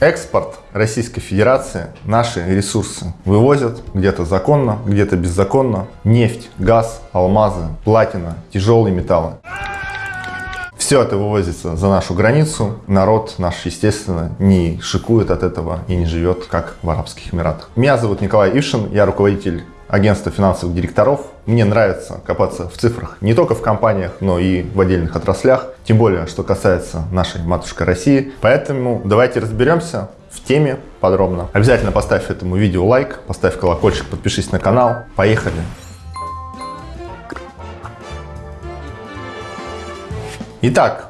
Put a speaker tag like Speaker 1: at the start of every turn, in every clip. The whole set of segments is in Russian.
Speaker 1: Экспорт Российской Федерации, наши ресурсы вывозят где-то законно, где-то беззаконно. Нефть, газ, алмазы, платина, тяжелые металлы. Все это вывозится за нашу границу. Народ наш, естественно, не шикует от этого и не живет, как в Арабских Эмиратах. Меня зовут Николай Ившин, я руководитель агентства финансовых директоров. Мне нравится копаться в цифрах не только в компаниях, но и в отдельных отраслях. Тем более, что касается нашей матушкой России. Поэтому давайте разберемся в теме подробно. Обязательно поставь этому видео лайк, поставь колокольчик, подпишись на канал. Поехали! Итак,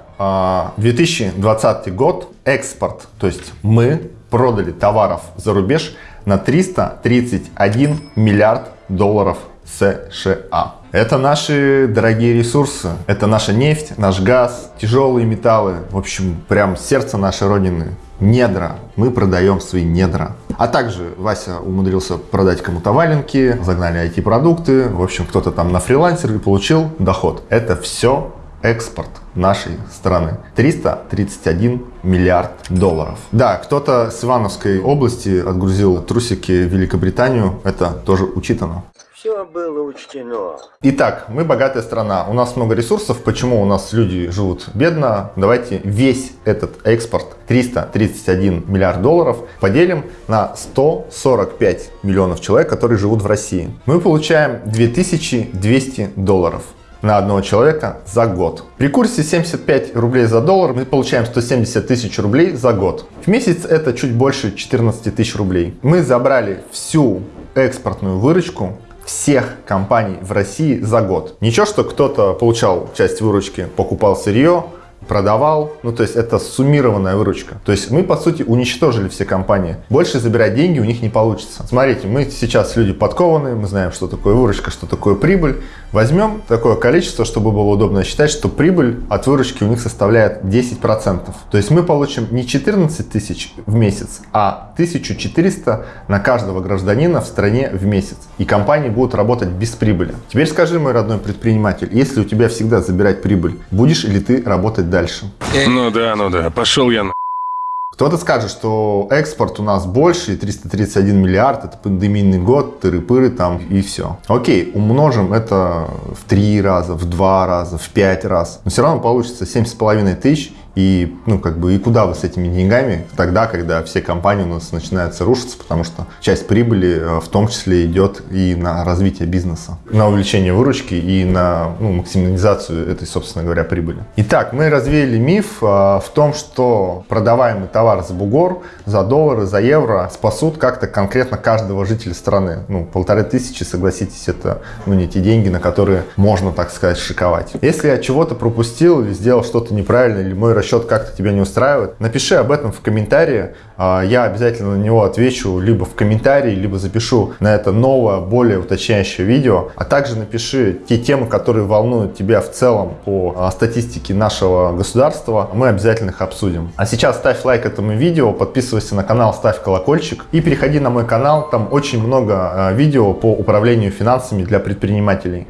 Speaker 1: 2020 а, год, экспорт, то есть мы продали товаров за рубеж на 331 миллиард долларов США. Это наши дорогие ресурсы, это наша нефть, наш газ, тяжелые металлы, в общем, прям сердце нашей родины, недра. Мы продаем свои недра. А также Вася умудрился продать кому-то валенки, загнали IT-продукты, в общем, кто-то там на фрилансере получил доход. Это все экспорт нашей страны. 331 миллиард долларов. Да, кто-то с Ивановской области отгрузил трусики в Великобританию. Это тоже учитано.
Speaker 2: Все было учтено.
Speaker 1: Итак, мы богатая страна, у нас много ресурсов. Почему у нас люди живут бедно? Давайте весь этот экспорт, 331 миллиард долларов, поделим на 145 миллионов человек, которые живут в России. Мы получаем 2200 долларов на одного человека за год. При курсе 75 рублей за доллар мы получаем 170 тысяч рублей за год. В месяц это чуть больше 14 тысяч рублей. Мы забрали всю экспортную выручку всех компаний в России за год. Ничего, что кто-то получал часть выручки, покупал сырье, продавал. Ну, то есть это суммированная выручка. То есть мы, по сути, уничтожили все компании. Больше забирать деньги у них не получится. Смотрите, мы сейчас люди подкованные, мы знаем, что такое выручка, что такое прибыль. Возьмем такое количество, чтобы было удобно считать, что прибыль от выручки у них составляет 10%. То есть мы получим не 14 тысяч в месяц, а 1400 на каждого гражданина в стране в месяц. И компании будут работать без прибыли. Теперь скажи, мой родной предприниматель, если у тебя всегда забирать прибыль, будешь ли ты работать дальше?
Speaker 3: Ну да, ну да, пошел я на...
Speaker 1: Кто-то скажет, что экспорт у нас больше, 331 миллиард, это пандемийный год, тыры-пыры там и все. Окей, умножим это в три раза, в два раза, в пять раз. Но все равно получится 7,5 тысяч и, ну, как бы, и куда вы с этими деньгами тогда, когда все компании у нас начинаются рушиться, потому что часть прибыли э, в том числе идет и на развитие бизнеса, на увеличение выручки и на ну, максимализацию этой, собственно говоря, прибыли. Итак, мы развеяли миф а, в том, что продаваемый товар за бугор, за доллары, за евро спасут как-то конкретно каждого жителя страны. Ну, полторы тысячи, согласитесь, это ну, не те деньги, на которые можно, так сказать, шиковать. Если я чего-то пропустил или сделал что-то неправильно, или мой расчет как-то тебя не устраивает, напиши об этом в комментарии. А, я обязательно на него отвечу либо в комментарии, либо запишу на это новое, более уточняющее видео. А также напиши те темы, которые волнуют тебя в целом по а, статистике нашего государства. Мы обязательно их обсудим. А сейчас ставь лайк этому видео, подписывайся на канал, ставь колокольчик и переходи на мой канал. Там очень много а, видео по управлению финансами для предпринимателей.